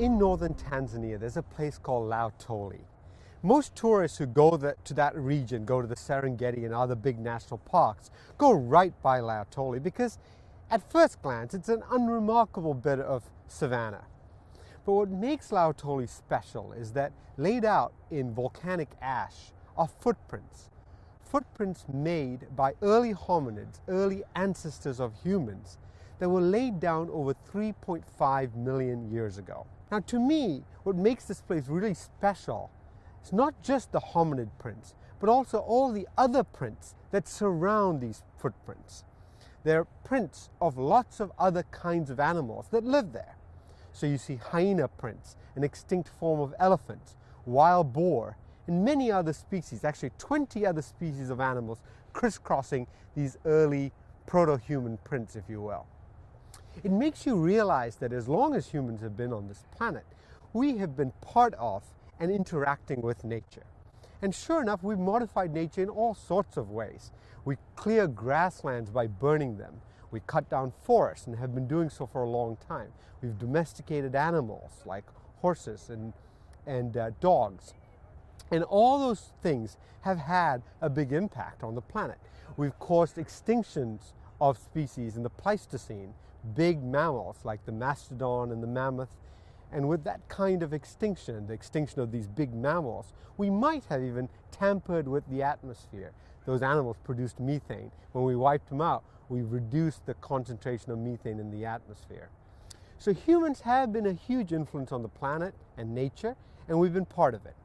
northern Tanzania, there's a place called Laetoli. Most tourists who go the, to that region, go to the Serengeti and other big national parks, go right by Laetoli because at first glance it's an unremarkable bit of savanna. But what makes Laetoli special is that laid out in volcanic ash are footprints. Footprints made by early hominids, early ancestors of humans, that were laid down over 3.5 million years ago. Now, to me, what makes this place really special is not just the hominid prints, but also all the other prints that surround these footprints. They're prints of lots of other kinds of animals that live there. So you see hyena prints, an extinct form of elephant, wild boar, and many other species, actually 20 other species of animals crisscrossing these early proto-human prints, if you will. It makes you realize that as long as humans have been on this planet, we have been part of and interacting with nature. And sure enough, we've modified nature in all sorts of ways. We clear grasslands by burning them. We cut down forests and have been doing so for a long time. We've domesticated animals like horses and, and uh, dogs. And all those things have had a big impact on the planet. We've caused extinctions of species in the Pleistocene, big mammals like the mastodon and the mammoth and with that kind of extinction, the extinction of these big mammals, we might have even tampered with the atmosphere. Those animals produced methane. When we wiped them out, we reduced the concentration of methane in the atmosphere. So humans have been a huge influence on the planet and nature, and we've been part of it.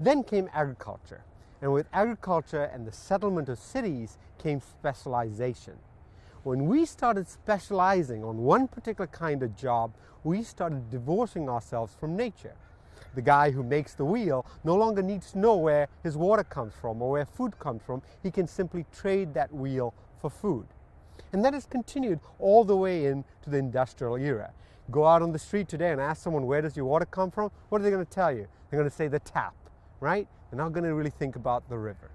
Then came agriculture. And with agriculture and the settlement of cities came specialization. When we started specializing on one particular kind of job, we started divorcing ourselves from nature. The guy who makes the wheel no longer needs to know where his water comes from or where food comes from. He can simply trade that wheel for food. And that has continued all the way into the industrial era. Go out on the street today and ask someone, where does your water come from? What are they going to tell you? They're going to say the tap, right? They're not going to really think about the river.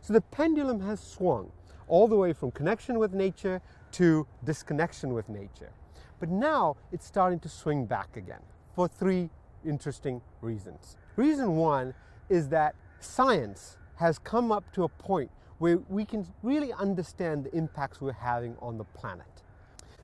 So the pendulum has swung all the way from connection with nature to disconnection with nature. But now it's starting to swing back again for three interesting reasons. Reason one is that science has come up to a point where we can really understand the impacts we're having on the planet.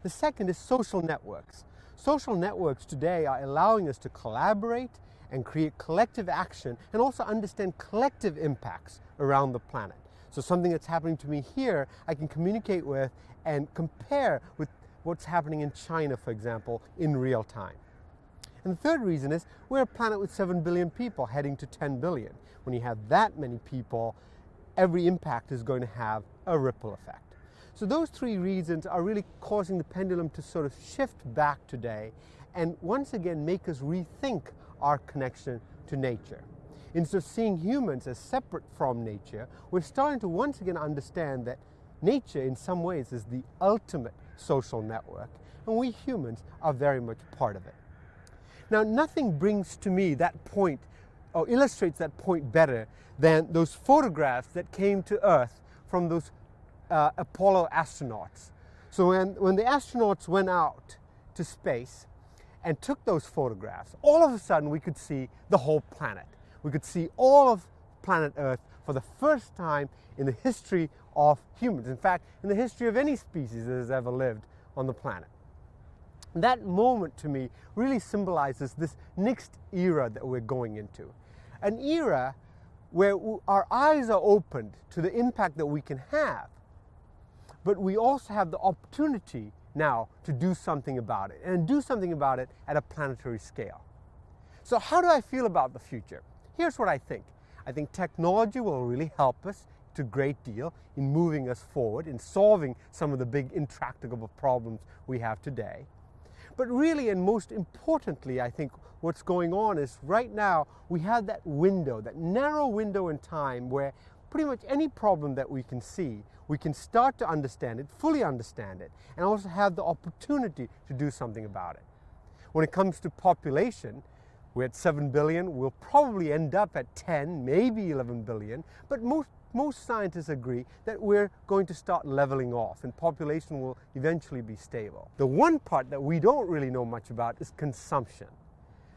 The second is social networks. Social networks today are allowing us to collaborate and create collective action and also understand collective impacts around the planet. So something that's happening to me here, I can communicate with and compare with what's happening in China, for example, in real time. And the third reason is we're a planet with 7 billion people heading to 10 billion. When you have that many people, every impact is going to have a ripple effect. So those three reasons are really causing the pendulum to sort of shift back today and once again make us rethink our connection to nature. Instead of seeing humans as separate from nature, we're starting to once again understand that nature in some ways is the ultimate social network, and we humans are very much part of it. Now, nothing brings to me that point or illustrates that point better than those photographs that came to Earth from those uh, Apollo astronauts. So when, when the astronauts went out to space and took those photographs, all of a sudden we could see the whole planet we could see all of planet Earth for the first time in the history of humans. In fact, in the history of any species that has ever lived on the planet. That moment to me really symbolizes this next era that we're going into. An era where our eyes are opened to the impact that we can have, but we also have the opportunity now to do something about it and do something about it at a planetary scale. So how do I feel about the future? Here's what I think. I think technology will really help us to a great deal in moving us forward, in solving some of the big intractable problems we have today. But really, and most importantly, I think what's going on is right now we have that window, that narrow window in time where pretty much any problem that we can see, we can start to understand it, fully understand it, and also have the opportunity to do something about it. When it comes to population, we're at 7 billion. We'll probably end up at 10, maybe 11 billion. But most, most scientists agree that we're going to start leveling off and population will eventually be stable. The one part that we don't really know much about is consumption.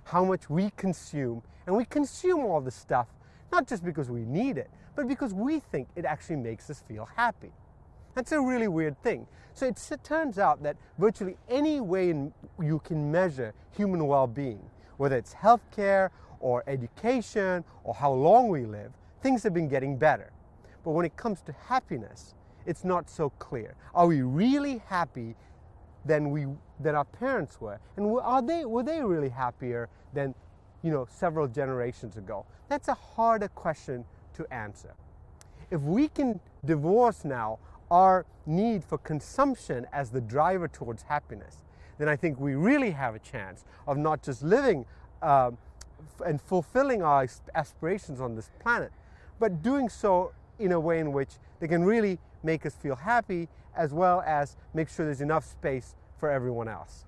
how much we consume. And we consume all this stuff not just because we need it, but because we think it actually makes us feel happy. That's a really weird thing. So it turns out that virtually any way you can measure human well being, whether it's healthcare or education or how long we live, things have been getting better. But when it comes to happiness, it's not so clear. Are we really happy than we than our parents were? And are they were they really happier than you know several generations ago? That's a harder question to answer. If we can divorce now our need for consumption as the driver towards happiness, then I think we really have a chance of not just living uh, and fulfilling our aspirations on this planet, but doing so in a way in which they can really make us feel happy as well as make sure there's enough space for everyone else.